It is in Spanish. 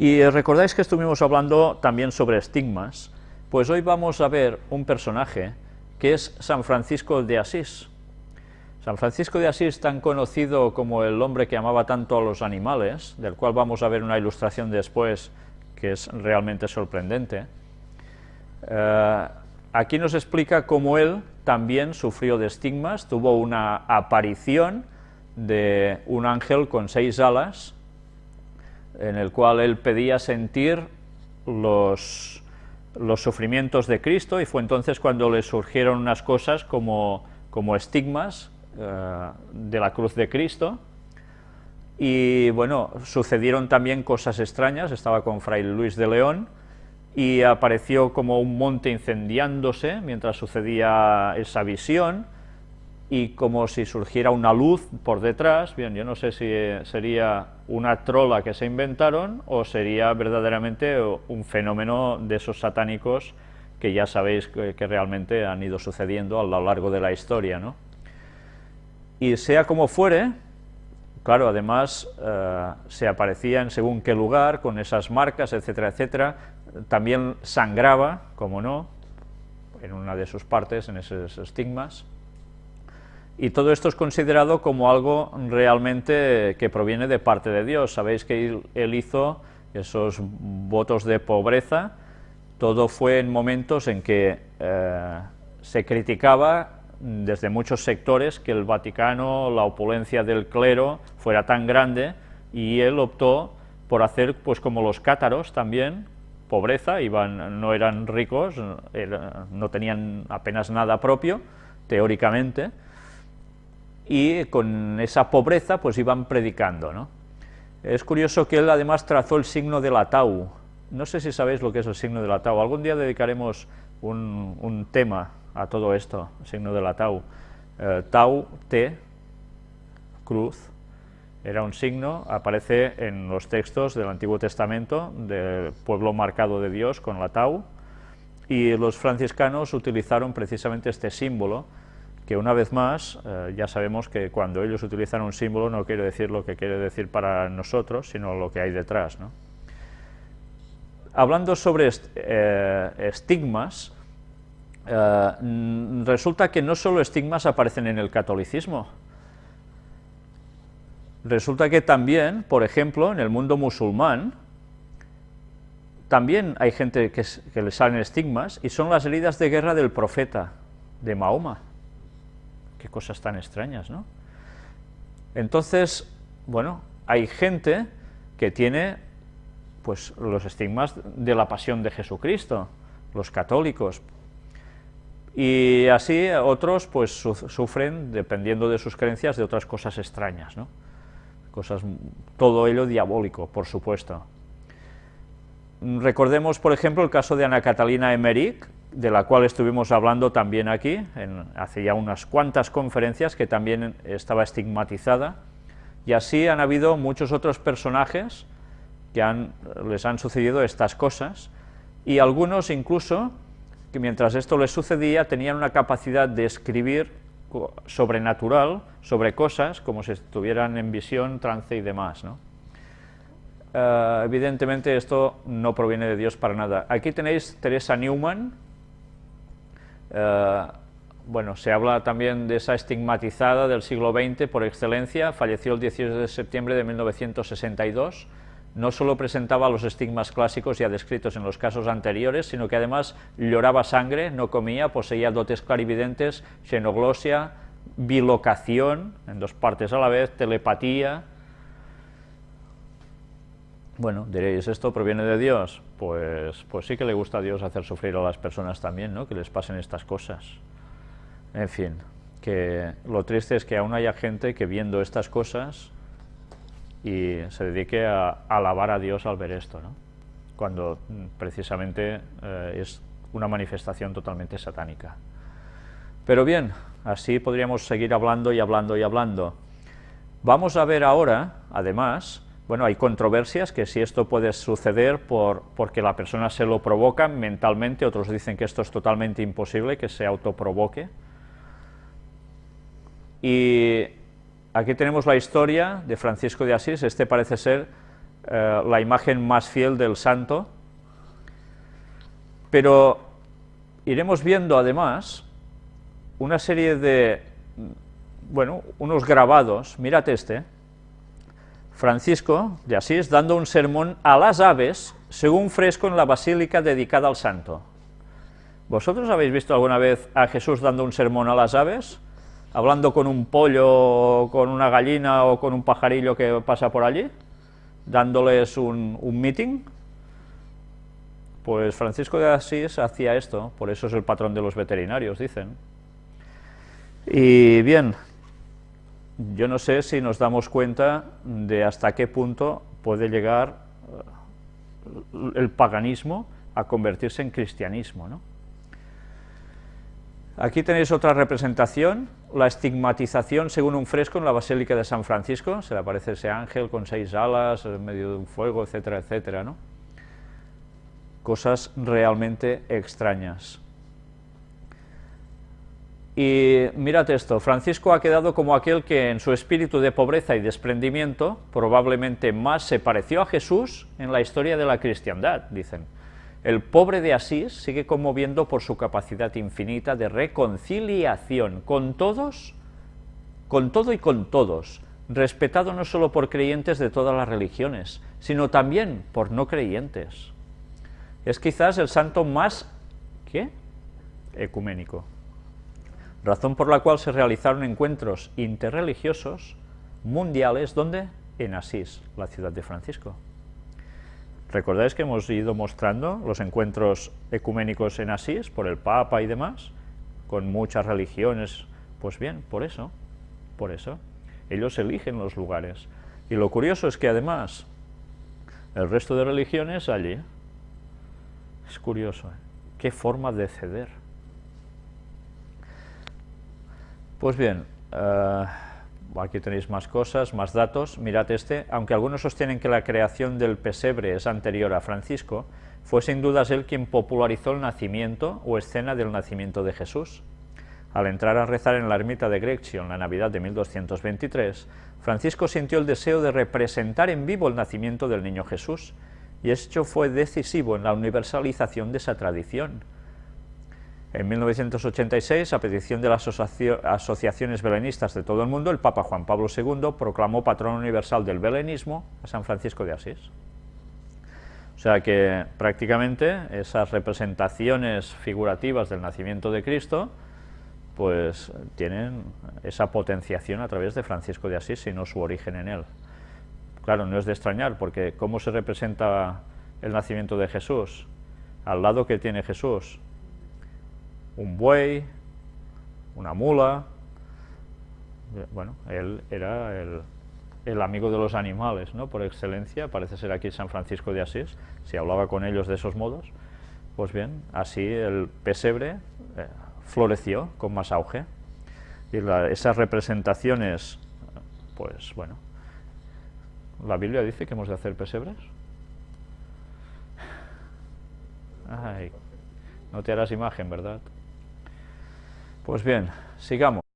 Y recordáis que estuvimos hablando también sobre estigmas, pues hoy vamos a ver un personaje que es San Francisco de Asís. San Francisco de Asís, tan conocido como el hombre que amaba tanto a los animales, del cual vamos a ver una ilustración después que es realmente sorprendente, eh, aquí nos explica cómo él también sufrió de estigmas, tuvo una aparición de un ángel con seis alas, en el cual él pedía sentir los, los sufrimientos de Cristo, y fue entonces cuando le surgieron unas cosas como, como estigmas eh, de la cruz de Cristo, y bueno, sucedieron también cosas extrañas, estaba con Fray Luis de León, y apareció como un monte incendiándose mientras sucedía esa visión, y como si surgiera una luz por detrás, bien, yo no sé si sería una trola que se inventaron o sería verdaderamente un fenómeno de esos satánicos que ya sabéis que, realmente han ido sucediendo a lo largo de la historia, ¿no? Y sea como fuere, claro, además eh, se aparecía en según qué lugar, con esas marcas, etcétera, etcétera, también sangraba, como no, en una de sus partes, en esos estigmas, y todo esto es considerado como algo realmente que proviene de parte de Dios. Sabéis que él hizo esos votos de pobreza, todo fue en momentos en que eh, se criticaba desde muchos sectores que el Vaticano, la opulencia del clero fuera tan grande y él optó por hacer pues como los cátaros también, pobreza, iban, no eran ricos, no tenían apenas nada propio, teóricamente, y con esa pobreza pues iban predicando. ¿no? Es curioso que él además trazó el signo de la tau. No sé si sabéis lo que es el signo de la tau. Algún día dedicaremos un, tema a todo esto, el signo de la tau. Eh, tau, T, cruz, era un signo, aparece en los textos del Antiguo Testamento, del pueblo marcado de Dios con la tau, y los franciscanos utilizaron precisamente este símbolo que una vez más eh, ya sabemos que cuando ellos utilizan un símbolo no quiere decir lo que quiere decir para nosotros, sino lo que hay detrás. Hablando sobre eh, estigmas, eh, resulta que no solo estigmas aparecen en el catolicismo, resulta que también, por ejemplo, en el mundo musulmán, también hay gente que, que le salen estigmas, y son las heridas de guerra del profeta, de Mahoma. Qué cosas tan extrañas, ¿no? Entonces, bueno, hay gente que tiene pues los estigmas de la pasión de Jesucristo, los católicos, y así otros pues sufren, dependiendo de sus creencias, de otras cosas extrañas, ¿no? Cosas, todo ello diabólico, por supuesto. Recordemos, por ejemplo, el caso de Ana Catalina Emmerich, de la cual estuvimos hablando también aquí, hace ya unas cuantas conferencias, que también estaba estigmatizada, y así han habido muchos otros personajes que les han sucedido estas cosas, y algunos incluso, que mientras esto les sucedía, tenían una capacidad de escribir sobrenatural sobre cosas, como si estuvieran en visión, trance y demás, ¿no? Eh, evidentemente esto no proviene de Dios para nada. Aquí tenéis Teresa Newman, eh, bueno, se habla también de esa estigmatizada del siglo XX por excelencia, falleció el 18 de septiembre de 1962, no solo presentaba los estigmas clásicos ya descritos en los casos anteriores, sino que además lloraba sangre, no comía, poseía dotes clarividentes, xenoglosia, bilocación, en dos partes a la vez, telepatía, bueno, diréis, ¿esto proviene de Dios? Pues, pues sí que le gusta a Dios hacer sufrir a las personas también, ¿no? Que les pasen estas cosas. En fin, que lo triste es que aún haya gente que viendo estas cosas y se dedique a, alabar a Dios al ver esto, ¿no? Cuando mm, precisamente eh, es una manifestación totalmente satánica. Pero bien, así podríamos seguir hablando y hablando y hablando. Vamos a ver ahora, además, bueno, hay controversias que si esto puede suceder por, porque la persona se lo provoca mentalmente, otros dicen que esto es totalmente imposible, que se autoprovoque. Y aquí tenemos la historia de Francisco de Asís, este parece ser eh, la imagen más fiel del santo, pero iremos viendo además una serie de, bueno, unos grabados, mirad este, Francisco de Asís dando un sermón a las aves, según fresco en la basílica dedicada al santo. ¿Vosotros habéis visto alguna vez a Jesús dando un sermón a las aves? Hablando con un pollo, con una gallina o con un pajarillo que pasa por allí, dándoles un, un meeting. Pues Francisco de Asís hacía esto, por eso es el patrón de los veterinarios, dicen. Y bien, yo no sé si nos damos cuenta de hasta qué punto puede llegar eh, el paganismo a convertirse en cristianismo. Aquí tenéis otra representación, la estigmatización según un fresco en la Basílica de San Francisco, se le aparece ese ángel con seis alas en medio de un fuego, etcétera, etcétera. Cosas realmente extrañas. Y mirad esto, Francisco ha quedado como aquel que en su espíritu de pobreza y desprendimiento probablemente más se pareció a Jesús en la historia de la cristiandad, dicen. El pobre de Asís sigue conmoviendo por su capacidad infinita de reconciliación con todos, con todo y con todos, respetado no solo por creyentes de todas las religiones, sino también por no creyentes. Es quizás el santo más, ¿qué? ecuménico razón por la cual se realizaron encuentros interreligiosos mundiales, ¿dónde? En Asís, la ciudad de Francisco. ¿Recordáis que hemos ido mostrando los encuentros ecuménicos en Asís, por el Papa y demás, con muchas religiones? Pues bien, por eso, por eso, ellos eligen los lugares. Y lo curioso es que además, el resto de religiones allí, es curioso, ¿eh? qué forma de ceder. Pues bien, eh, aquí tenéis más cosas, más datos, mirad este, aunque algunos sostienen que la creación del pesebre es anterior a Francisco, fue sin dudas él quien popularizó el nacimiento o escena del nacimiento de Jesús. Al entrar a rezar en la ermita de Greccio en la Navidad de 1223, Francisco sintió el deseo de representar en vivo el nacimiento del niño Jesús, y esto fue decisivo en la universalización de esa tradición. En 1986, a petición de las asociaciones belenistas de todo el mundo, el Papa Juan Pablo II proclamó patrón universal del belenismo a San Francisco de Asís. O sea que prácticamente esas representaciones figurativas del nacimiento de Cristo pues tienen esa potenciación a través de Francisco de Asís, sino su origen en él. Claro, no es de extrañar, porque ¿cómo se representa el nacimiento de Jesús? Al lado que tiene Jesús, un buey, una mula, bueno, él era el, amigo de los animales, ¿no? por excelencia, parece ser aquí San Francisco de Asís, si hablaba con ellos de esos modos, pues bien, así el pesebre eh, floreció con más auge, y esas representaciones, pues bueno, la Biblia dice que hemos de hacer pesebres. Ay, no te harás imagen, ¿verdad? Pues bien, sigamos.